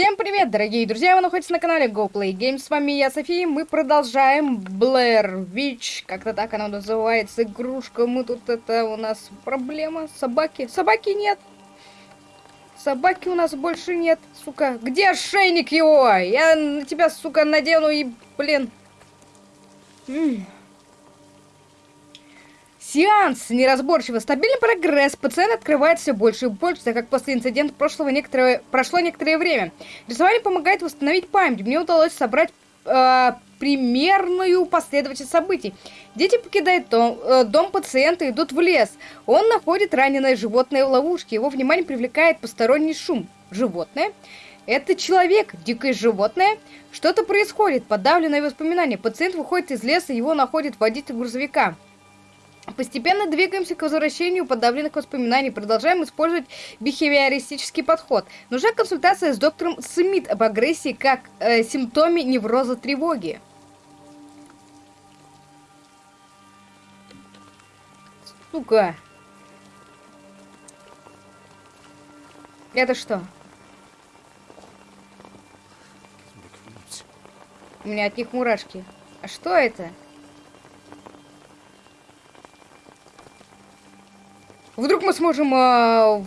Всем привет, дорогие друзья! Вы находитесь на канале GoPlay Games. С вами я, София. Мы продолжаем Blair Witch. Как-то так она называется. Игрушка. Мы тут это у нас проблема. Собаки. Собаки нет. Собаки у нас больше нет. Сука. Где ошейник его? Я на тебя, сука, надену и, блин. М -м. Сеанс неразборчиво. Стабильный прогресс. Пациент открывает все больше и больше, так как после инцидента прошлого некоторое, прошло некоторое время. Рисование помогает восстановить память. Мне удалось собрать э, примерную последовательность событий. Дети покидают дом, э, дом пациента и идут в лес. Он находит раненое животное в ловушке. Его внимание привлекает посторонний шум. Животное. Это человек, дикое животное. Что-то происходит, подавленное воспоминание. Пациент выходит из леса, его находит водитель грузовика. Постепенно двигаемся к возвращению подавленных воспоминаний, продолжаем использовать бихевиористический подход. Нужна консультация с доктором Смит об агрессии как э, симптоме невроза тревоги. Сука. Это что? У меня от них мурашки. А что это? Вдруг мы сможем э,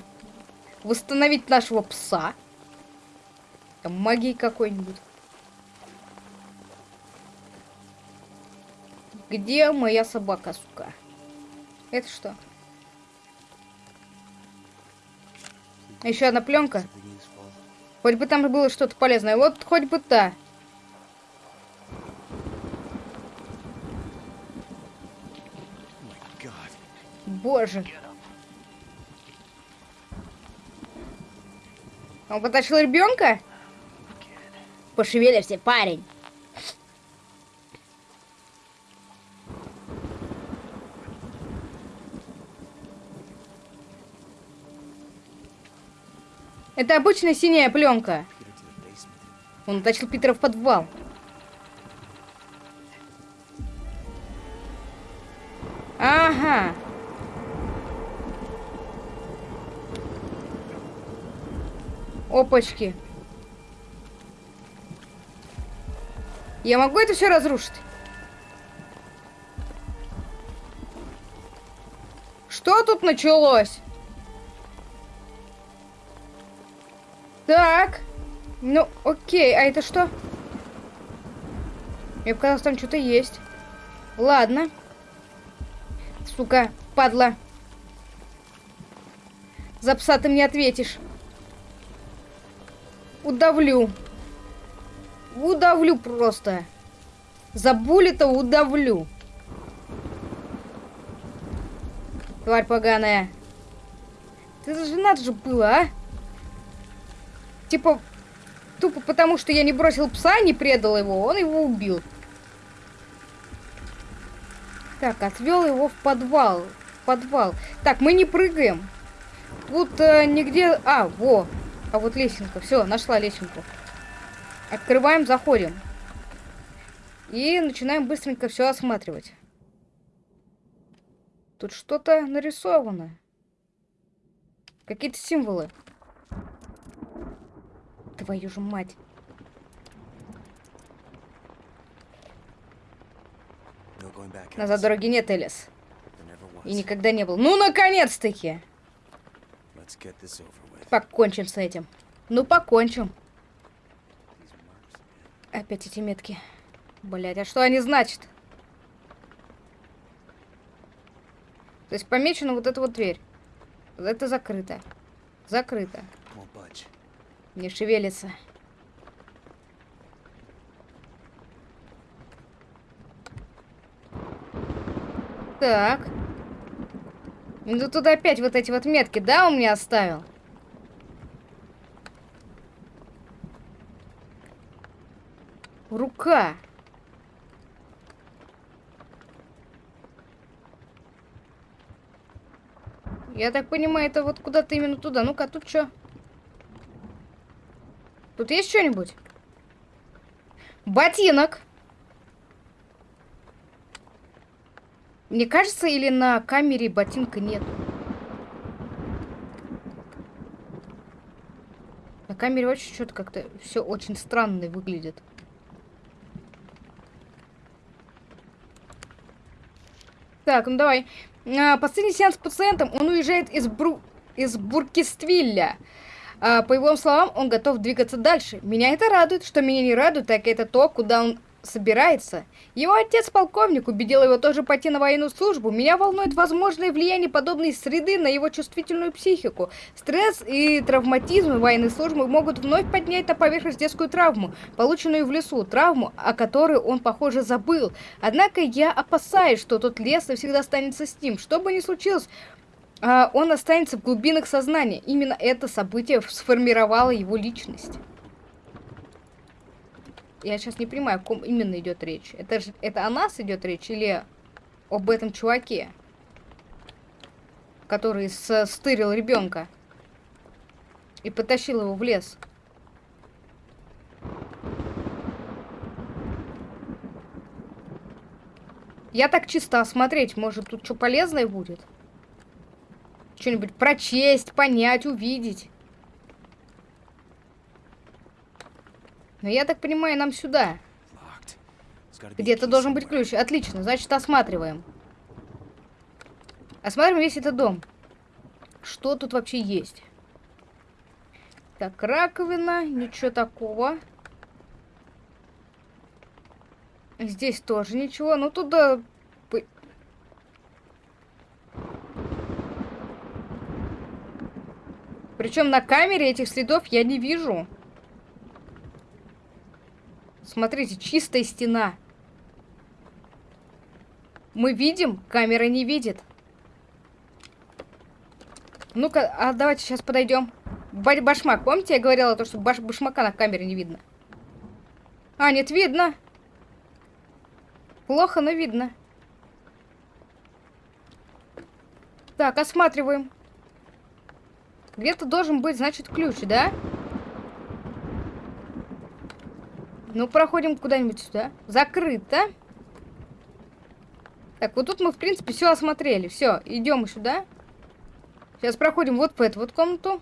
восстановить нашего пса? Там магии какой-нибудь. Где моя собака, сука? Это что? Еще одна пленка. Хоть бы там было что-то полезное. Вот хоть бы та. Боже. Он потащил ребенка? Пошевелишься, парень. Это обычная синяя пленка. Он утащил Питера в подвал. Опачки. Я могу это все разрушить? Что тут началось? Так. Ну, окей. А это что? Мне показалось, там что-то есть. Ладно. Сука, падла. За пса ты мне ответишь. Удавлю. Удавлю просто. За буллета удавлю. Тварь поганая. Ты же надо же было, а? Типа, тупо потому, что я не бросил пса, не предал его, он его убил. Так, отвел его в подвал. В подвал. Так, мы не прыгаем. Тут э, нигде... А, во. А вот лесенка. Все, нашла лесенку. Открываем, заходим. И начинаем быстренько все осматривать. Тут что-то нарисовано. Какие-то символы. Твою же мать. Назад дороги нет, Элис. И никогда не был. Ну, наконец-таки! Покончим с этим. Ну, покончим. Опять эти метки. Блять, а что они значат? То есть помечена вот эта вот дверь. Это закрыто. Закрыто. Не шевелится. Так. Ну тут опять вот эти вот метки, да, он мне оставил? Рука. Я так понимаю, это вот куда-то именно туда. Ну-ка, тут что? Тут есть что-нибудь? Ботинок. Мне кажется, или на камере ботинка нет? На камере вообще что-то как-то все очень странно выглядит. Так, ну давай. А, последний сеанс с пациентом. Он уезжает из, Бру... из Буркиствилля. А, по его словам, он готов двигаться дальше. Меня это радует. Что меня не радует, так это то, куда он собирается. Его отец, полковник, убедил его тоже пойти на военную службу. Меня волнует возможное влияние подобной среды на его чувствительную психику. Стресс и травматизм военной службы могут вновь поднять на поверхность детскую травму, полученную в лесу, травму, о которой он, похоже, забыл. Однако я опасаюсь, что тот лес навсегда останется с ним. Что бы ни случилось, а, он останется в глубинах сознания. Именно это событие сформировало его личность. Я сейчас не понимаю, о ком именно идет речь. Это же это о нас идет речь или об этом чуваке, который стырил ребенка и потащил его в лес. Я так чисто осмотреть, может тут что полезное будет? Что-нибудь прочесть, понять, увидеть. Но я так понимаю, нам сюда. Где-то должен быть ключ. Отлично, значит, осматриваем. Осматриваем весь этот дом. Что тут вообще есть? Так, раковина, ничего такого. Здесь тоже ничего. Ну, туда... Причем на камере этих следов я не вижу. Смотрите, чистая стена. Мы видим, камера не видит. Ну-ка, а давайте сейчас подойдем. Башмак, помните, я говорила, то, что баш башмака на камере не видно? А, нет, видно. Плохо, но видно. Так, осматриваем. Где-то должен быть, значит, ключ, да? Да. Ну, проходим куда-нибудь сюда. Закрыто. Так, вот тут мы, в принципе, все осмотрели. Все, идем сюда. Сейчас проходим вот по эту вот комнату.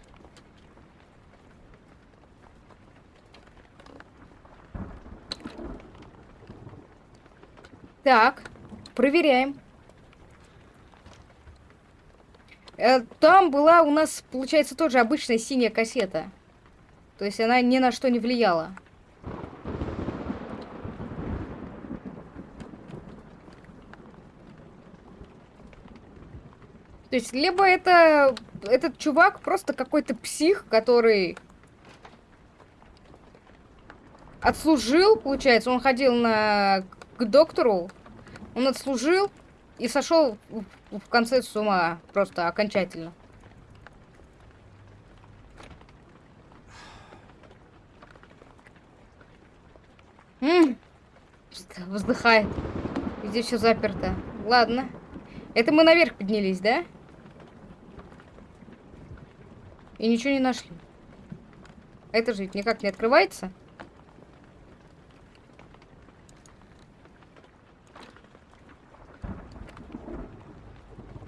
Так, проверяем. Э, там была у нас, получается, тоже обычная синяя кассета. То есть она ни на что не влияла. То есть, либо это этот чувак просто какой-то псих, который отслужил, получается, он ходил на к доктору, он отслужил и сошел в, конце с ума просто окончательно. М вздыхает. Здесь все заперто. Ладно. Это мы наверх поднялись, да? Да. И ничего не нашли. Это же никак не открывается.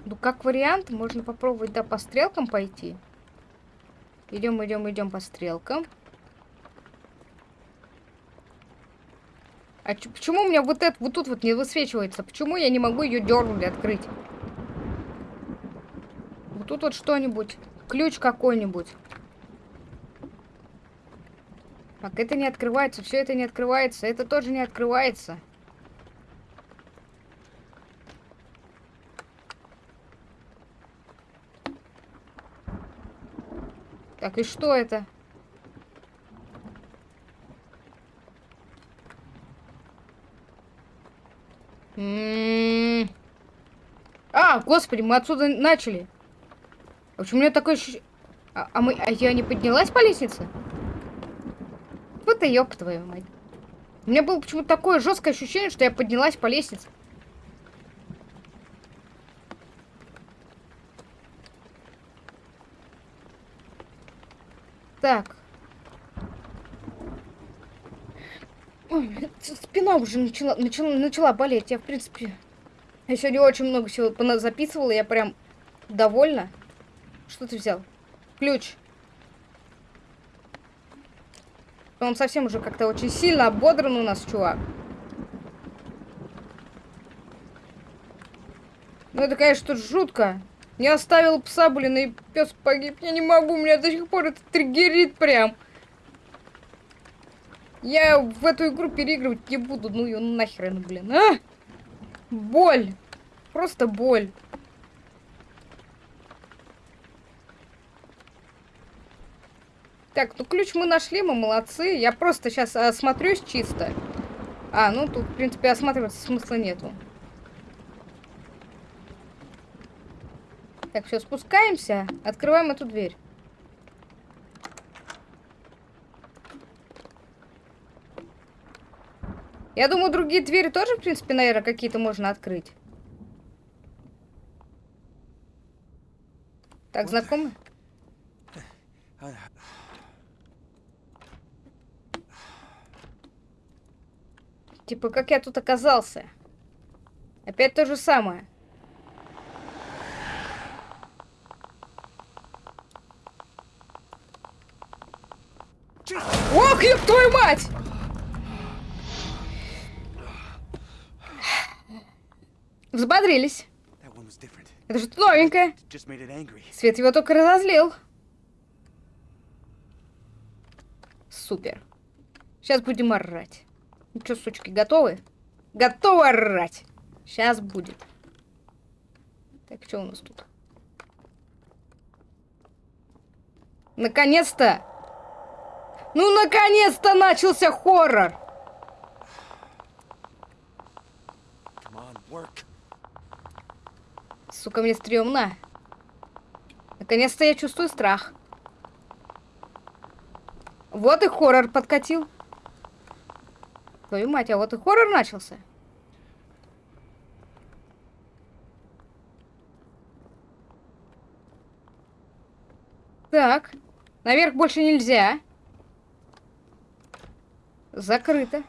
Ну, как вариант, можно попробовать, да, по стрелкам пойти. Идем, идем, идем по стрелкам. А почему у меня вот это вот тут вот не высвечивается? Почему я не могу ее дернуть открыть? Вот тут вот что-нибудь. Ключ какой-нибудь. Так, это не открывается, все это не открывается, это тоже не открывается. Так, и что это? М -м -м. А, господи, мы отсюда начали. Почему у меня такое ощущение... А, а, мы... а я не поднялась по лестнице? Вот и ёб твою мать. У меня было почему-то такое жесткое ощущение, что я поднялась по лестнице. Так. Ой, спина уже начала, начала, начала болеть. Я, в принципе, я сегодня очень много всего записывала. Я прям довольна. Что ты взял? Ключ. Он совсем уже как-то очень сильно ободран у нас, чувак. Ну это, конечно, тут жутко. Не оставил пса, блин, и пес погиб. Я не могу, меня до сих пор это триггерит прям. Я в эту игру переигрывать не буду. Ну ее нахрен, блин, а? Боль. Просто боль. Так, ну ключ мы нашли, мы молодцы. Я просто сейчас осмотрюсь чисто. А, ну тут, в принципе, осматриваться смысла нету. Так, все, спускаемся. Открываем эту дверь. Я думаю, другие двери тоже, в принципе, наверное, какие-то можно открыть. Так, знакомы? Типа, как я тут оказался? Опять то же самое. Ох, ёб твою мать! Взбодрились. Это что-то новенькое. Свет его только разозлил. Супер. Сейчас будем орать. Ну что, сучки, готовы? Готовы орать. Сейчас будет. Так, что у нас тут? Наконец-то! Ну, наконец-то начался хоррор! Сука, мне стрёмно. Наконец-то я чувствую страх. Вот и хоррор подкатил. Твою мать, а вот и хоррор начался. Так. Наверх больше нельзя. Закрыто.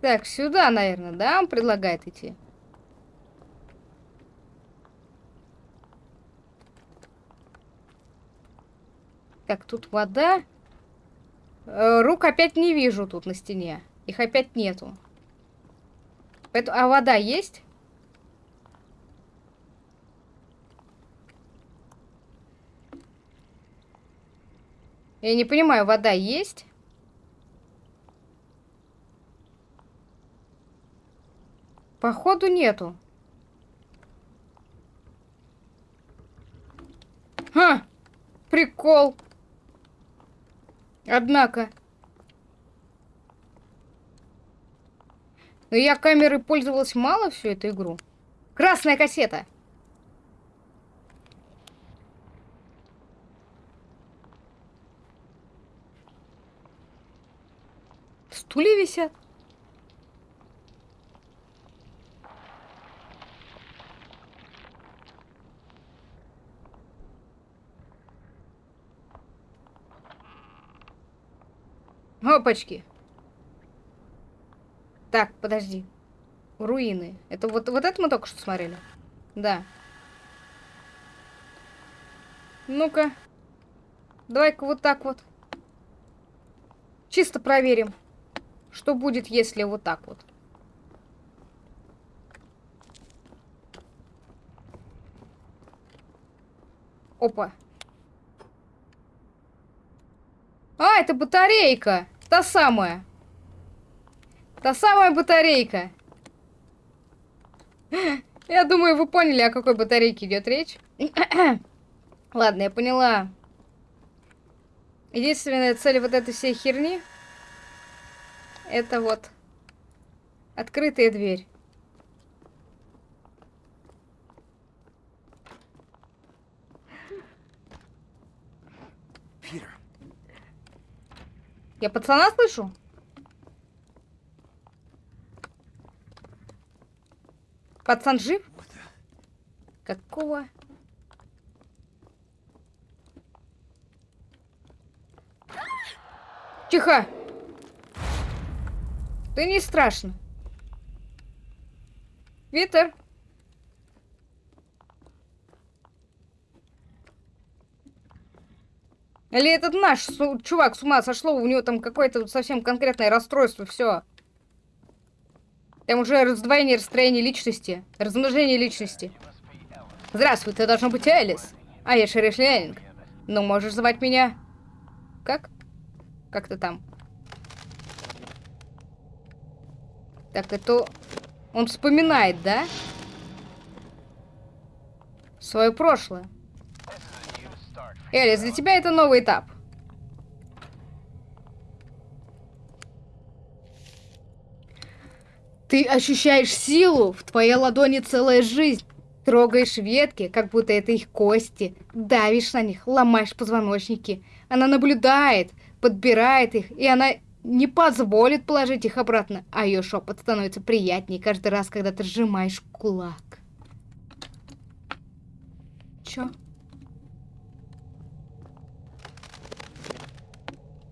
Так, сюда, наверное, да, он предлагает идти? Так, тут вода. Э, рук опять не вижу тут на стене. Их опять нету. Поэтому... А вода есть? Я не понимаю, вода есть? Походу нету. Ха! Прикол. Однако. Но я камерой пользовалась мало всю эту игру. Красная кассета. Стулья висят. Опачки. Так, подожди. Руины. Это вот, вот это мы только что смотрели? Да. Ну-ка. Давай-ка вот так вот. Чисто проверим. Что будет, если вот так вот? Опа. А, это батарейка. Та самая. Та самая батарейка. Я думаю, вы поняли, о какой батарейке идет речь. Ладно, я поняла. Единственная цель вот этой всей херни это вот открытая дверь. Я пацана слышу? Пацан жив? Какого? Тихо! Ты не страшно. Витер. Или этот наш чувак с ума сошло, у него там какое-то совсем конкретное расстройство, все. Там уже раздвоение, расстроение личности, размножение личности. Здравствуй, ты должен быть Элис. А я Шериф Ленинг. Ну, можешь звать меня... Как? Как ты там? Так, это... Он вспоминает, да? Свое прошлое. Элис, для тебя это новый этап. Ты ощущаешь силу, в твоей ладони целая жизнь. Трогаешь ветки, как будто это их кости. Давишь на них, ломаешь позвоночники. Она наблюдает, подбирает их, и она не позволит положить их обратно. А ее шепот становится приятнее каждый раз, когда ты сжимаешь кулак. Чё?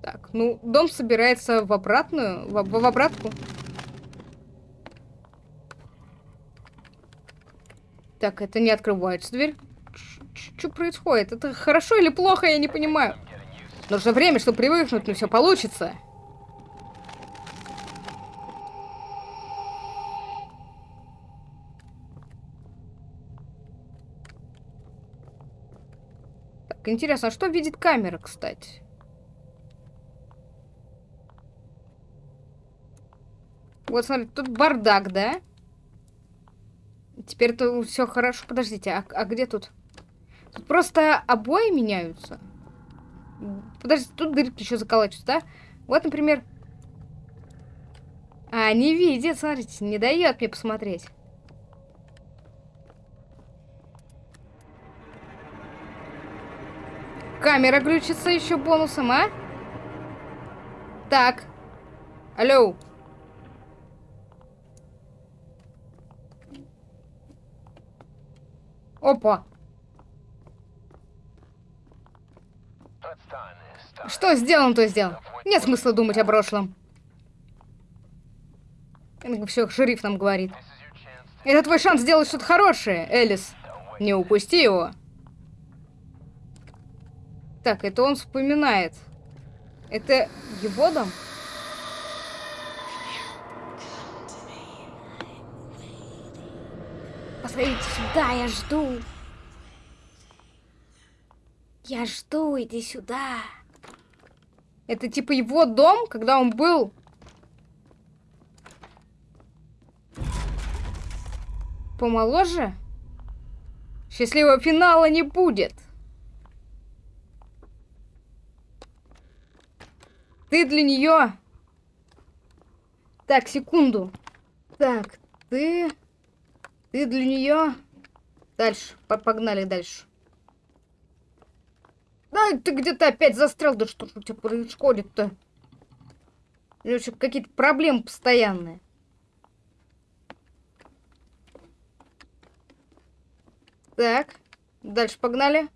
Так, ну, дом собирается в обратную, в, в обратку. Так, это не открывается дверь. Что происходит? Это хорошо или плохо, я не понимаю. Нужно время, чтобы привыкнуть, но все получится. Так, интересно, а что видит камера, кстати? Вот, смотри, тут бардак, да? Теперь-то все хорошо. Подождите, а, а где тут? Тут просто обои меняются. Подождите, тут дырки еще заколачиваются, да? Вот, например... А, не видит, смотрите, не дает мне посмотреть. Камера глючится еще бонусом, а? Так. Алло. Опа. Что сделан, то сделан. Нет смысла думать о прошлом. Все, шериф нам говорит. Это твой шанс сделать что-то хорошее, Элис. Не упусти его. Так, это он вспоминает. Это его дом? Посмотрите сюда, я жду. Я жду, иди сюда. Это типа его дом, когда он был... Помоложе? Счастливого финала не будет. Ты для нее... Так, секунду. Так, ты... Ты для нее... Дальше. Погнали дальше. Да, ты где-то опять застрял. Да что ж у тебя происходит-то? Или какие-то проблемы постоянные? Так. Дальше погнали.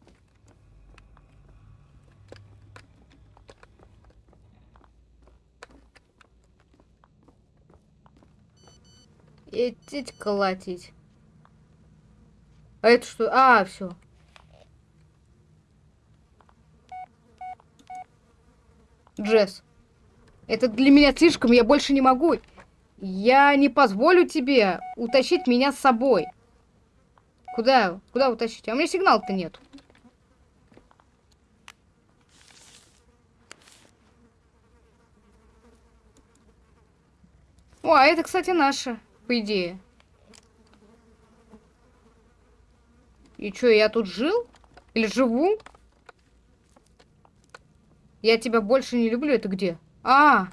Идти колотить. А это что? А, все. Джесс. Это для меня слишком, я больше не могу. Я не позволю тебе утащить меня с собой. Куда? Куда утащить? А у меня сигнал-то нет. О, а это, кстати, наша, по идее. И что, я тут жил? Или живу? Я тебя больше не люблю. Это где? А!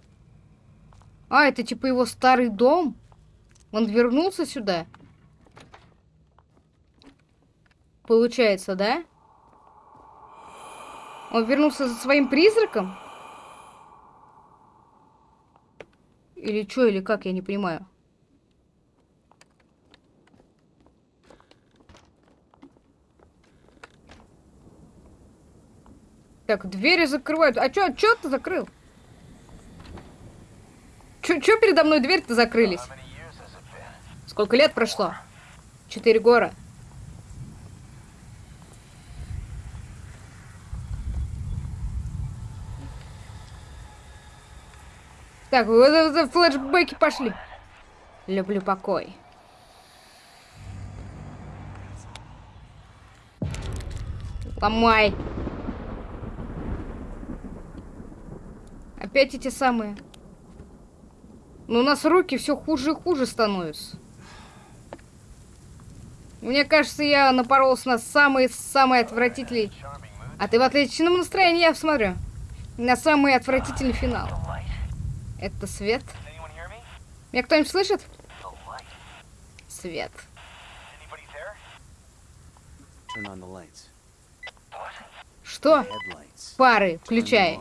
А, это типа его старый дом? Он вернулся сюда? Получается, да? Он вернулся за своим призраком? Или что, или как, я не понимаю. Так, двери закрывают. А чё, чё ты закрыл? Чё, чё передо мной дверь-то закрылись? Сколько лет прошло? Четыре гора. Так, вот за флешбеки пошли. Люблю покой. Ломай. Опять эти самые. Но у нас руки все хуже и хуже становятся. Мне кажется, я напоролся на самый-самый отвратительный... А ты в отличном настроении, я смотрю. На самый отвратительный финал. Это свет. Меня кто-нибудь слышит? Свет. Что? Пары, включай.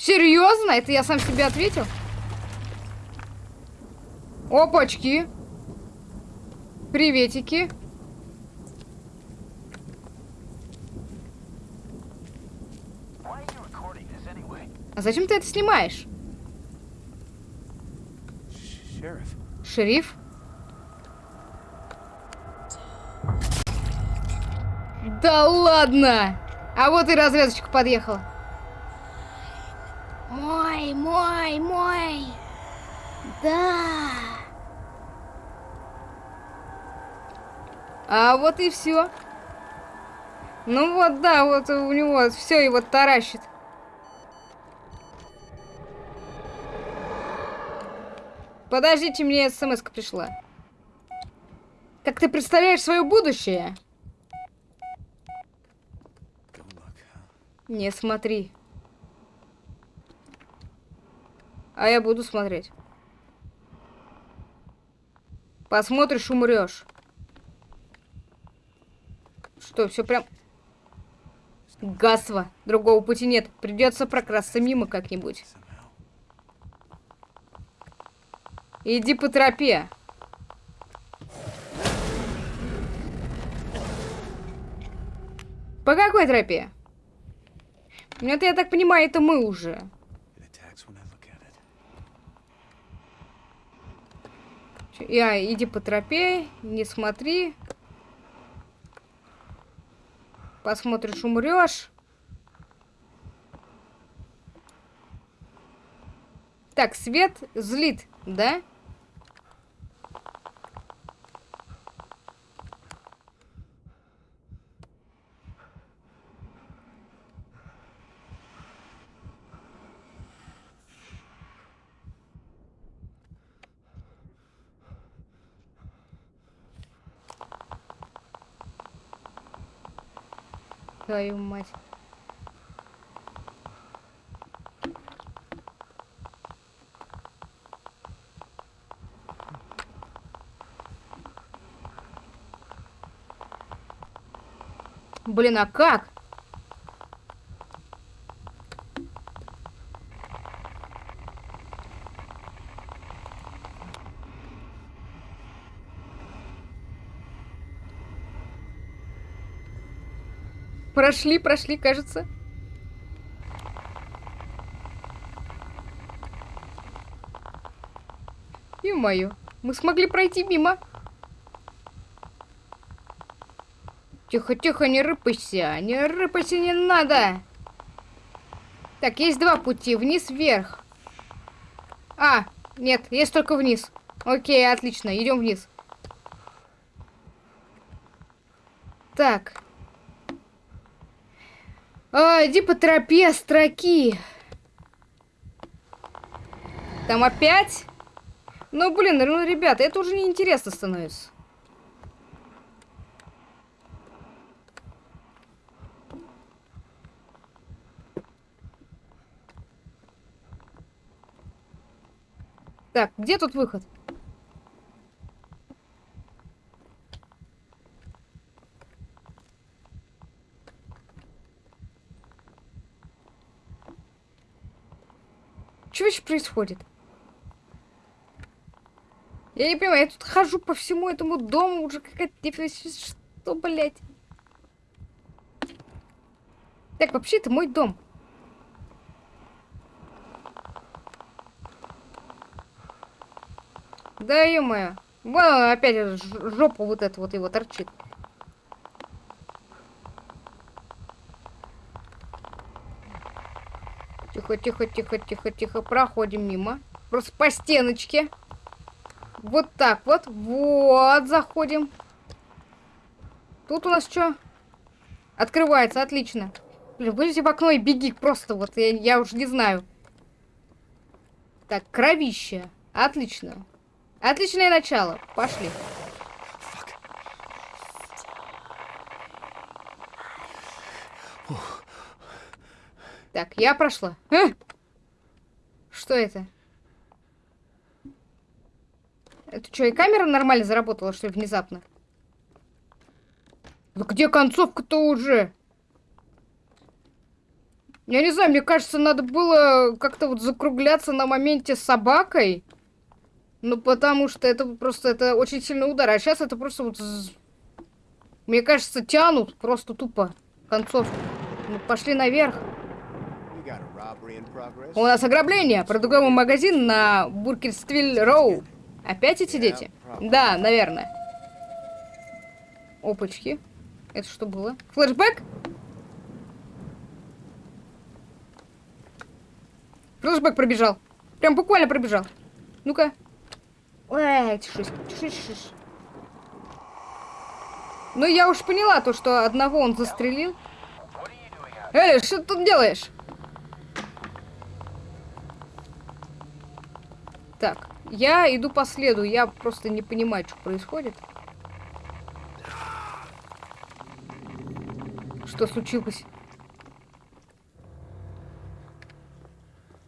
Серьезно? Это я сам себе ответил? Опачки. Приветики. А зачем ты это снимаешь? Шериф. Шериф? Да ладно! А вот и разведочка подъехала. Мой, мой, мой. Да. А вот и все. Ну вот, да, вот у него все его таращит. Подождите, мне смс пришла. Как ты представляешь свое будущее? Не смотри. А я буду смотреть. Посмотришь, умрешь. Что, все прям... Гасва. Другого пути нет. Придется прокрасться мимо как-нибудь. Иди по тропе. По какой тропе? Ну, это, я так понимаю, это мы уже. Я, иди по тропе, не смотри. Посмотришь, умрешь. Так, свет злит, да? Твою мать. Блин, а как? Прошли, прошли, кажется. И мою. Мы смогли пройти мимо. Тихо, тихо, не рыпайся. Не рыпайся, не надо. Так, есть два пути. Вниз, вверх. А, нет, есть только вниз. Окей, отлично. Идем вниз. Так. Иди по тропе строки. Там опять? Ну, блин, ну, ребята, это уже неинтересно становится. Так, где тут выход? Что вообще происходит? Я не понимаю, я тут хожу по всему этому дому, уже какая-то... Что, блядь? Так, вообще это мой дом. Да ё-моё. Вон опять жопу вот это вот его торчит. Тихо, тихо, тихо, тихо, тихо. Проходим мимо. Просто по стеночке. Вот так вот. Вот, заходим. Тут у нас что? Открывается, отлично. Блин, вылези в окно и беги просто, вот, я, я уже не знаю. Так, кровище. Отлично. Отличное начало. Пошли. Так, я прошла. А! Что это? Это что, и камера нормально заработала, что ли, внезапно? Да где концовка-то уже? Я не знаю, мне кажется, надо было как-то вот закругляться на моменте с собакой. Ну, потому что это просто, это очень сильный удар. А сейчас это просто вот... Мне кажется, тянут просто тупо концовку. Ну, пошли наверх. У нас ограбление. Продуговый магазин на Буркерствиль Роу. Опять эти дети? Да, наверное. Опачки. Это что было? Флэшбэк? Флэшбэк пробежал. Прям буквально пробежал. Ну-ка. Эй, тишись, тишись, тишись. Ну, я уж поняла то, что одного он застрелил. Эй, что ты тут делаешь? Так, я иду по следу, я просто не понимаю, что происходит. Что случилось?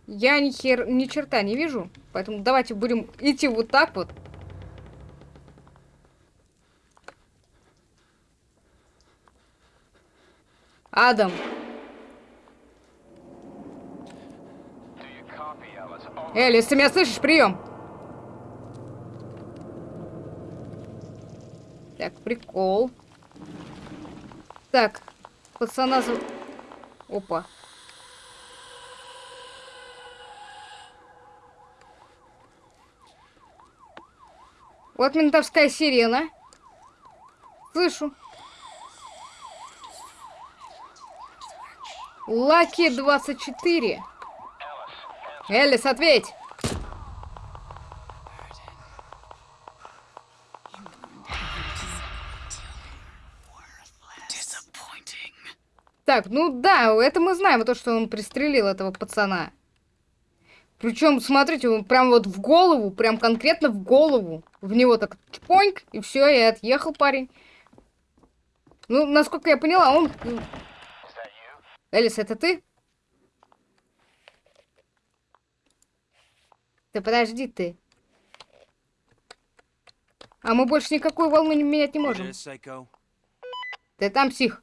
Я ни, хер... ни черта не вижу, поэтому давайте будем идти вот так вот. Адам. Элис, ты меня слышишь? Прием. Так, прикол. Так, пацана... За... Опа. Вот ментовская сирена. Слышу. Лаки 24. Элис, ответь! Так, ну да, это мы знаем, то, что он пристрелил этого пацана. Причем, смотрите, он прям вот в голову, прям конкретно в голову. В него так чпоньк, и все, и отъехал парень. Ну, насколько я поняла, он... Элис, это ты? Ты подожди ты. А мы больше никакую волну не менять не можем. Ты там, псих.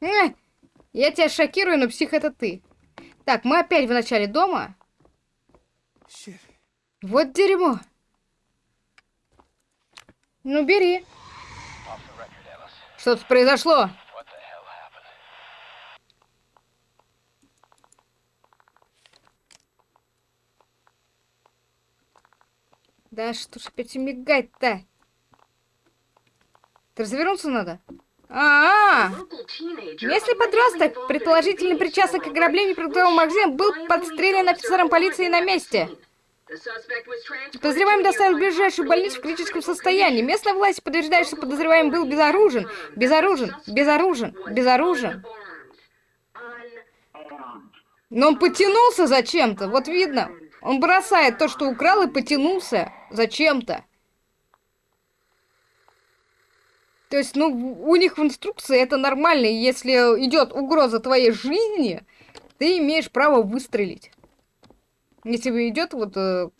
Э, я тебя шокирую, но псих это ты. Так, мы опять в начале дома. Вот дерьмо. Ну, бери. Что-то произошло. Да что ж опять мигать-то? Ты развернуться надо? А, -а, -а. Местный подросток, предположительно причастный к ограблению продуктового магазина, был подстрелен офицером полиции на месте. Подозреваемый доставлен в ближайшую больницу в критическом состоянии. Местная власть подтверждает, что подозреваемый был безоружен, безоружен, безоружен, безоружен. Но он потянулся зачем-то, вот видно. Он бросает то, что украл, и потянулся зачем-то. То есть, ну, у них в инструкции это нормально. Если идет угроза твоей жизни, ты имеешь право выстрелить. Если идет вот э,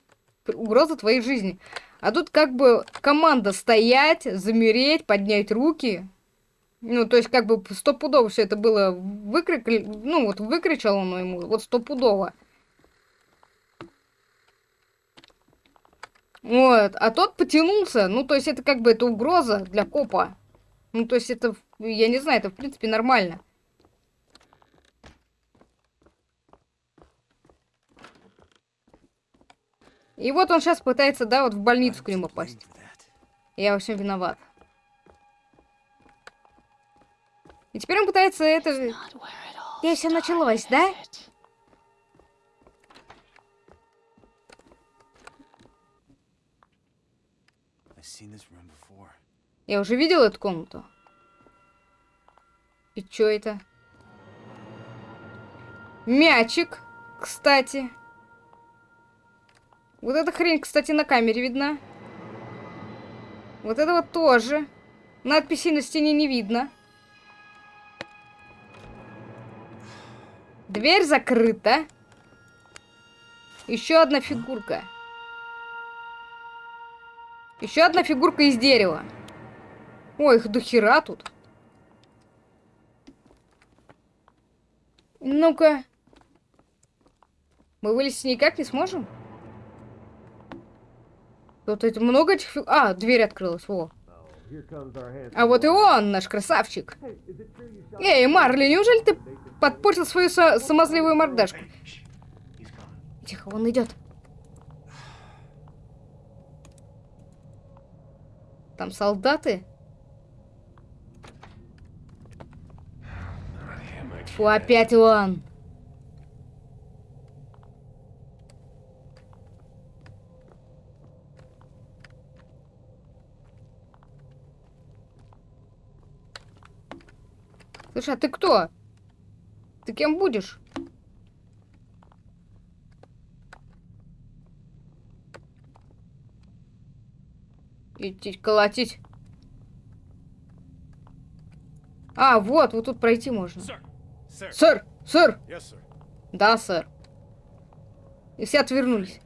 угроза твоей жизни. А тут как бы команда стоять, замереть, поднять руки. Ну, то есть, как бы стопудово все это было выкрик... Ну, вот выкричал он ему, вот стопудово. Вот, а тот потянулся. Ну, то есть, это как бы это угроза для копа. Ну, то есть, это, я не знаю, это в принципе нормально. И вот он сейчас пытается, да, вот в больницу к нему попасть. Я во всем виноват. И теперь он пытается это... Здесь все началось, да? Я уже видел эту комнату. И чё это? Мячик, кстати. Вот эта хрень, кстати, на камере видна. Вот это вот тоже. Надписи на стене не видно. Дверь закрыта. Еще одна фигурка. Еще одна фигурка из дерева. Ой, их до хера тут. Ну-ка. Мы вылезти никак не сможем? Тут это много этих фиг... А, дверь открылась, во. А вот и он, наш красавчик. Эй, Марли, неужели ты подпортил свою со самозливую мордашку? Тихо, он идет. Там солдаты? Фу, опять он. Слушай, а ты кто? Ты кем будешь? Идти колотить. А, вот, вот тут пройти можно. Сэр! Сэр! Да, сэр. И все отвернулись.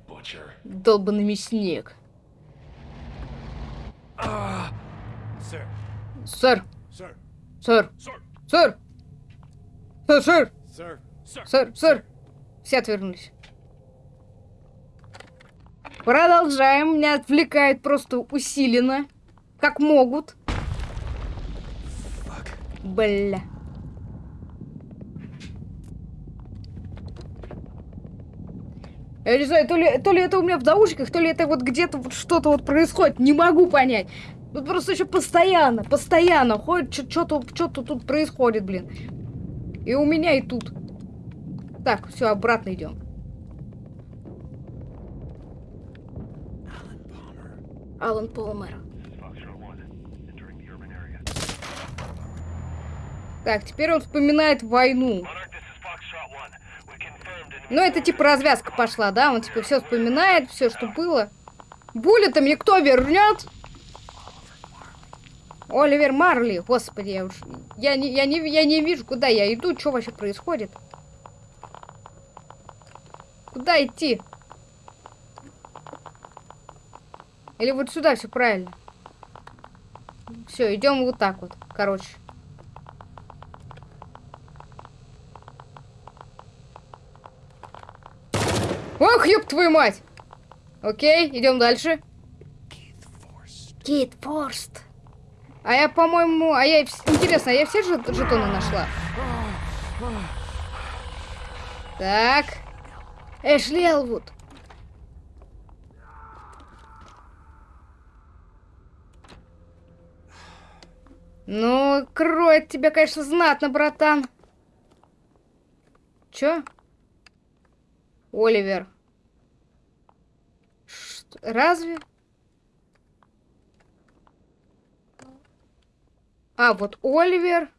Долбанный мясник. Сэр! Сэр! Сэр! Сэр, сэр! Сэр, сэр! Все отвернулись. Продолжаем. Меня отвлекают просто усиленно. Как могут. Бля. Я не знаю, то ли, то ли это у меня в наушниках, то ли это вот где-то вот что-то вот происходит. Не могу понять. Тут просто еще постоянно, постоянно ходит, что-то что-то тут происходит, блин. И у меня, и тут. Так, все, обратно идем. Алан Полмер. Так, теперь он вспоминает войну. Ну, это типа развязка пошла, да? Он типа все вспоминает, все, что было. Булли-то мне кто вернет? Оливер Марли, господи, я уж... Я не, я, не, я не вижу, куда я иду, что вообще происходит. Куда идти? Или вот сюда все правильно? Все, идем вот так вот, короче. Ох, ёб твою мать! Окей, идем дальше. Кит Форст. А я, по-моему... А я... Интересно, а я все жетоны нашла? Так. Эшли Элвуд. Ну, кроет тебя, конечно, знатно, братан. Чё? Оливер. Что? Разве? А, вот Оливер.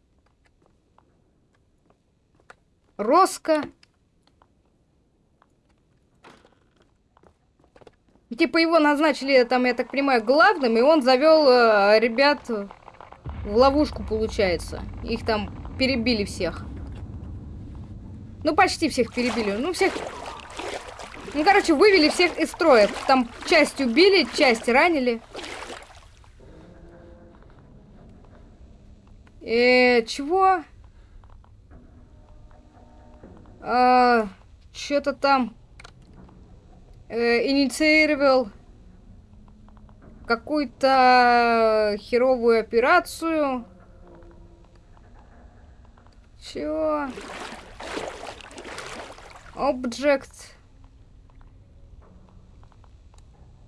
Роско. Типа его назначили, там, я так понимаю, главным, и он завел э, ребят в ловушку, получается. Их там перебили всех. Ну, почти всех перебили. Ну, всех... Ну, короче, вывели всех из строя. Там часть убили, часть ранили. Э, чего? А, Что-то там э, инициировал какую-то херовую операцию. Чего? Object.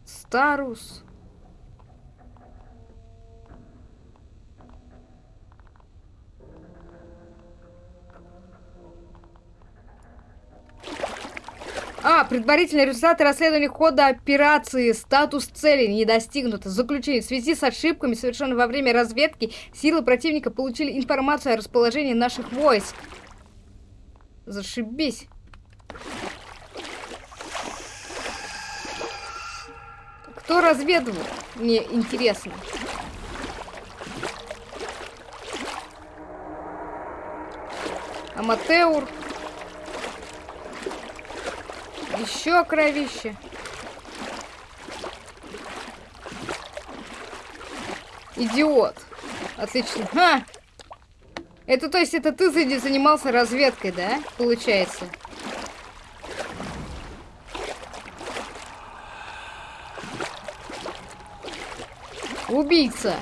Старус. Предварительные результаты расследования хода операции. Статус цели не достигнут. Заключение. В связи с ошибками, совершенными во время разведки, силы противника получили информацию о расположении наших войск. Зашибись. Кто разведывал? Мне интересно. Аматеур. Еще кровище. Идиот. Отлично. А! Это, то есть, это ты занимался разведкой, да? Получается. Убийца.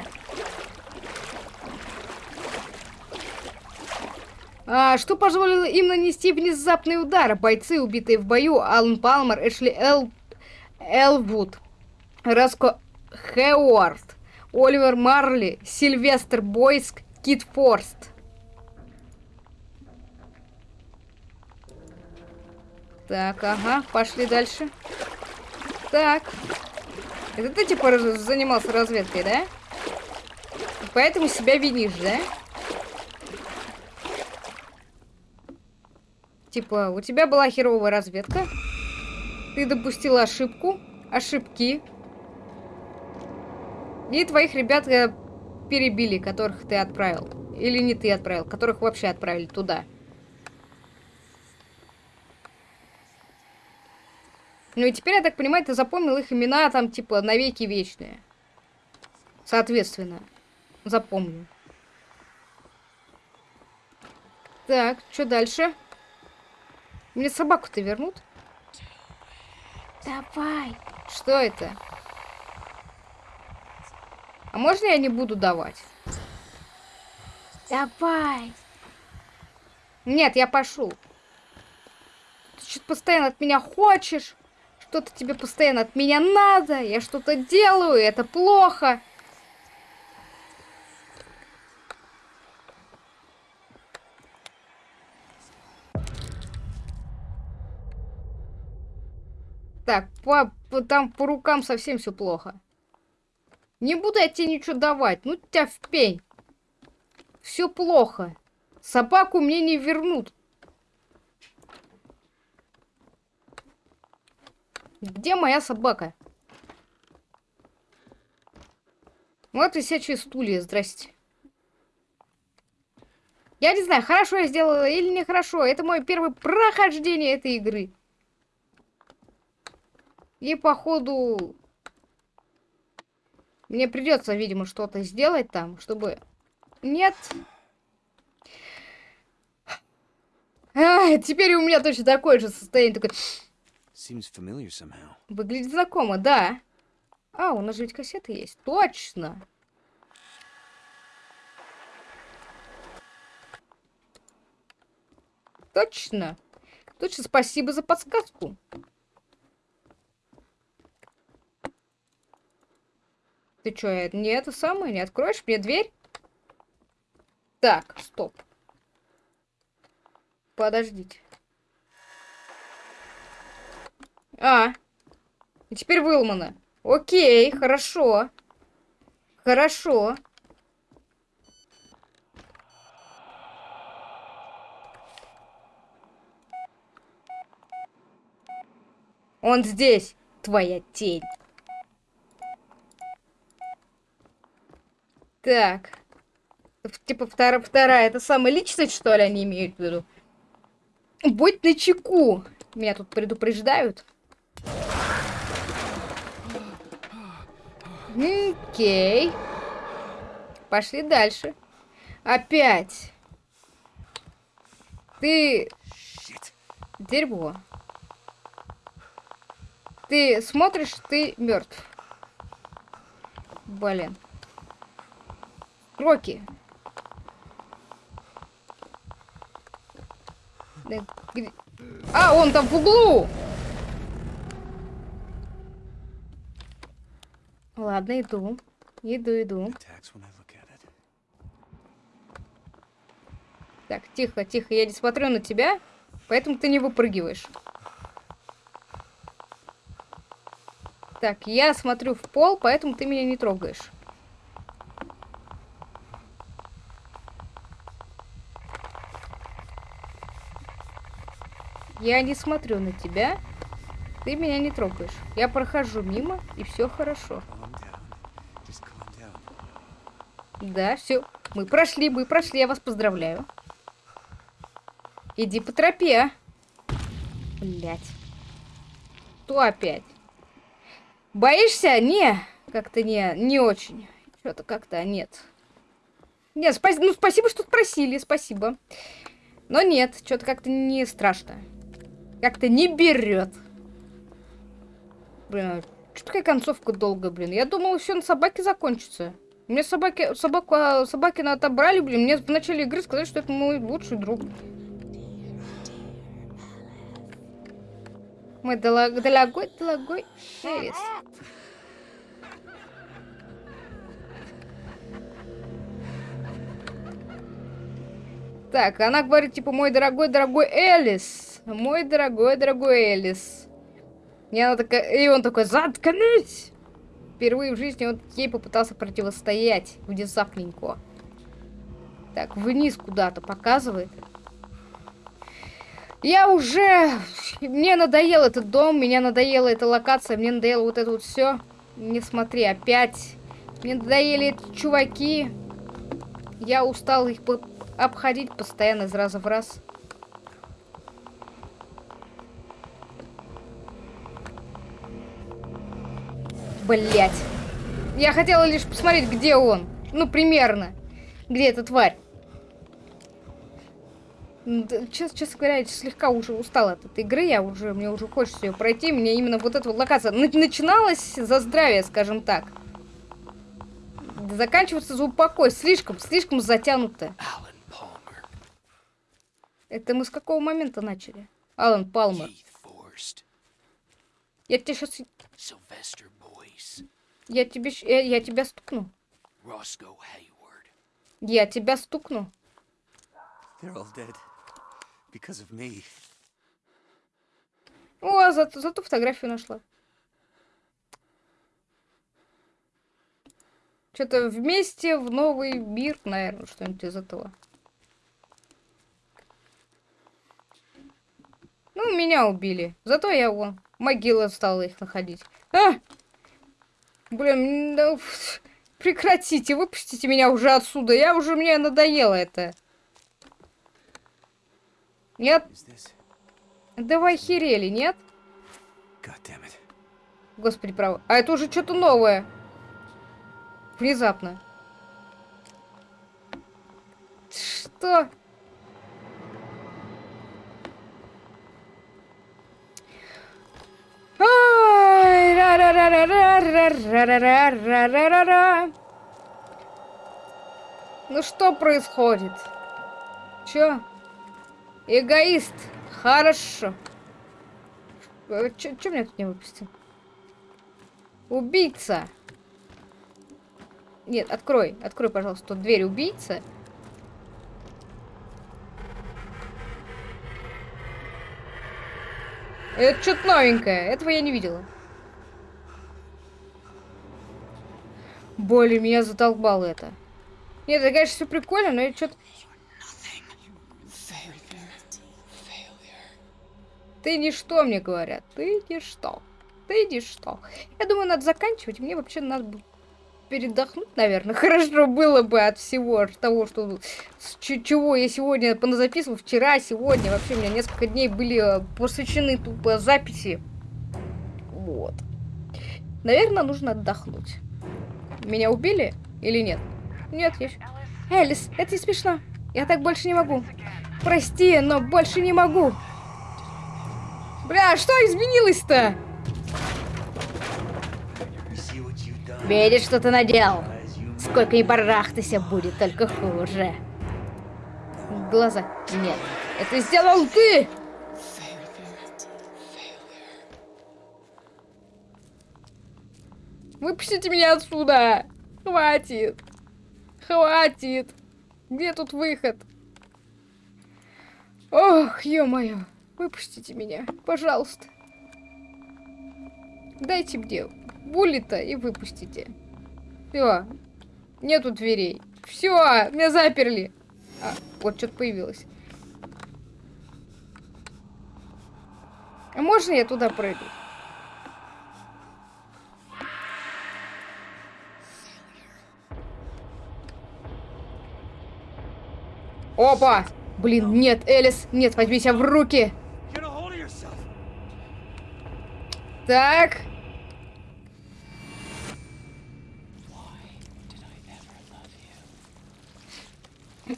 Что позволило им нанести внезапный удар? Бойцы, убитые в бою, Алан Палмер, Эшли Эл... Элвуд, Раско Хеуард, Оливер Марли, Сильвестр Бойск, Кит Форст. Так, ага, пошли дальше. Так. Это ты, типа, занимался разведкой, да? Поэтому себя винишь, да? Типа, у тебя была херовая разведка. Ты допустила ошибку. Ошибки. И твоих ребят э, перебили, которых ты отправил. Или не ты отправил, которых вообще отправили туда. Ну и теперь, я так понимаю, ты запомнил их имена там, типа, навеки вечные. Соответственно. Запомню. Так, что дальше? Мне собаку-то вернут? Давай. Что это? А можно я не буду давать? Давай. Нет, я пошел. Ты что-то постоянно от меня хочешь. Что-то тебе постоянно от меня надо. Я что-то делаю, это плохо. Так, по, по, там по рукам совсем все плохо. Не буду я тебе ничего давать. Ну тебя в пень. Все плохо. Собаку мне не вернут. Где моя собака? Вот висячие стулья, здрасте. Я не знаю, хорошо я сделала или нехорошо. Это мое первое прохождение этой игры. И походу мне придется, видимо, что-то сделать там, чтобы... Нет. А, теперь у меня точно такое же состояние. Такое... Выглядит знакомо, да. А, у нас же ведь кассеты есть. Точно. Точно. Точно, спасибо за подсказку. Ты что, не это самое? Не откроешь мне дверь? Так, стоп. Подождите. А, и теперь выломано. Окей, хорошо. Хорошо. Он здесь, твоя тень. Так. Типа вторая, вторая, это самая личность, что ли, они имеют в виду? Будь начеку. Меня тут предупреждают. Окей. Пошли дальше. Опять. Ты... Дерьмо. Ты смотришь, ты мертв. Блин. Рокки. А, он там в углу! Ладно, иду. Иду, иду. Так, тихо, тихо. Я не смотрю на тебя, поэтому ты не выпрыгиваешь. Так, я смотрю в пол, поэтому ты меня не трогаешь. Я не смотрю на тебя. Ты меня не трогаешь. Я прохожу мимо, и все хорошо. Да, все. Мы прошли, мы прошли, я вас поздравляю. Иди по тропе. Блять. Что опять? Боишься? Не. Как-то не, не очень. Что-то как-то нет. Нет, спа ну спасибо, что спросили, спасибо. Но нет, что-то как-то не страшно. Как-то не берет. Блин, а что такая концовка долгая, блин? Я думал, все на собаке закончится. Мне собаки, собаку, а, собаки на отобрали, блин. Мне в начале игры сказали, что это мой лучший друг. Мой дорогой, дорогой Элис. Так, она говорит, типа, мой дорогой, дорогой Элис. Мой дорогой, дорогой Элис. И она такая, и он такой, заткнись! Впервые в жизни он ей попытался противостоять внезапненько. Так, вниз куда-то показывает. Я уже... Мне надоел этот дом, меня надоела эта локация, мне надоело вот это вот все. Не смотри, опять. Мне надоели эти чуваки. Я устал их обходить постоянно из раза в раз. Блять. Я хотела лишь посмотреть, где он. Ну, примерно. Где эта тварь. Честно, честно говоря, я слегка уже устала от этой игры, я уже, мне уже хочется ее пройти, мне именно вот эта вот локация начиналась за здравие, скажем так. Заканчивается за упокой, слишком, слишком затянуто. Это мы с какого момента начали? Алан Палмер. Я тебе сейчас... Я тебе... Я, я тебя стукну. Я тебя стукну. О, зато, зато фотографию нашла. Что-то вместе в новый мир, наверное, что-нибудь из этого. Ну, меня убили. Зато я вон. Могила стала их находить. А! Блин, да, прекратите, выпустите меня уже отсюда. Я уже, мне надоело это. Нет? Давай херели, нет? Господи, право. А это уже что-то новое. Внезапно. Что? Ну что происходит? Чё? Эгоист. Хорошо. Э, чё, меня тут не выпустил? Убийца. Нет, открой. Открой, пожалуйста, тут дверь убийца. Это что-то новенькое. Этого я не видела. Боли, меня задолбало это. Нет, это, конечно, все прикольно, но я что-то... Ты ничто, мне говорят. Ты ничто. Ты ничто. Я думаю, надо заканчивать. Мне вообще надо бы передохнуть, наверное. Хорошо было бы от всего того, что с чего я сегодня поназаписывал. Вчера, сегодня. Вообще у меня несколько дней были э, посвящены тупо записи. Вот. Наверное, нужно отдохнуть. Меня убили или нет? Нет, есть. Элис, это не смешно. Я так больше не могу. Прости, но больше не могу. Бля, что изменилось-то? Видишь, что ты наделал? Сколько ни барахтайся, будет только хуже. Глаза. Нет, это сделал ты! Выпустите меня отсюда! Хватит! Хватит! Где тут выход? Ох, ё-моё! Выпустите меня, пожалуйста. Дайте мне буллета и выпустите. Все. Нету дверей. Все, меня заперли. А, вот что-то появилось. А можно я туда пройду? Опа! Блин, нет, Элис, нет, возьми себя в руки. Так.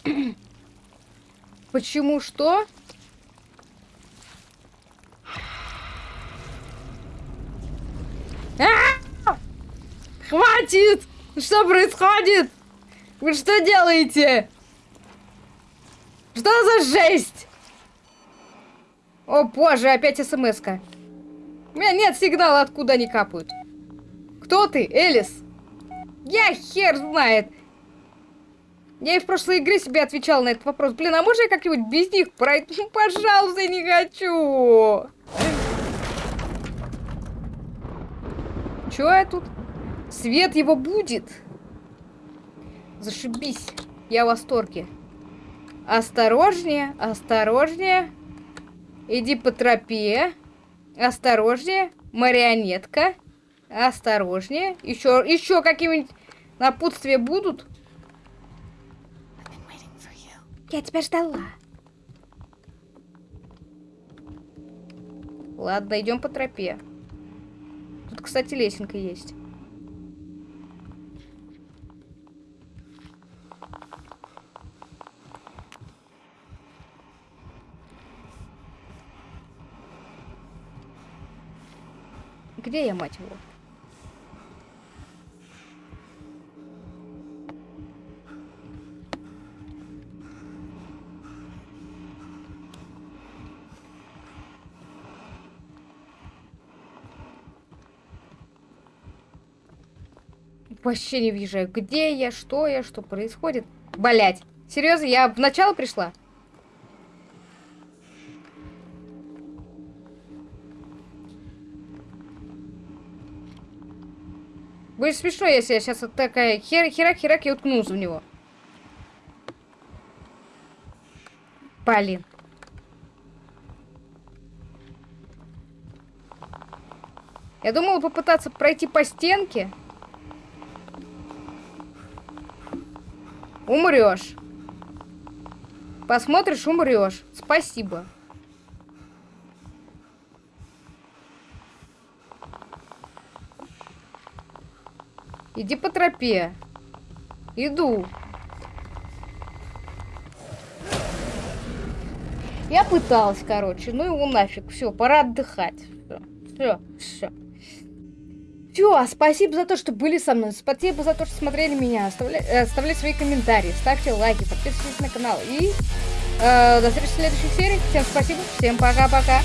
Почему что? А -а -а! Хватит! Что происходит? Вы что делаете? Что за жесть? О боже, опять смс-ка. У меня нет сигнала, откуда они капают. Кто ты, Элис? Я хер знает. Я и в прошлой игре себе отвечал на этот вопрос. Блин, а можно я как-нибудь без них пройти? Ну, пожалуйста, не хочу. Чё я тут? Свет его будет. Зашибись. Я в восторге. Осторожнее, осторожнее. Иди по тропе. Осторожнее. Марионетка. Осторожнее. Еще, еще какие-нибудь напутствия будут? Я тебя ждала. Ладно, идем по тропе. Тут, кстати, лесенка есть. Где я, мать его? Вообще не въезжаю. Где я, что я, что происходит? Блять. Серьезно, я в начало пришла? Будет смешно, если я сейчас вот такая хер херак-херак и уткнусь в него. Блин. Я думала попытаться пройти по стенке. Умрешь. Посмотришь, умрешь. Спасибо. Иди по тропе. Иду. Я пыталась, короче. Ну его нафиг. Все, пора отдыхать. Все, все, все. Все, спасибо за то, что были со мной. Спасибо за то, что смотрели меня. Оставляйте, э, оставляйте свои комментарии, ставьте лайки, подписывайтесь на канал. И э, до встречи в следующей серии. Всем спасибо, всем пока-пока.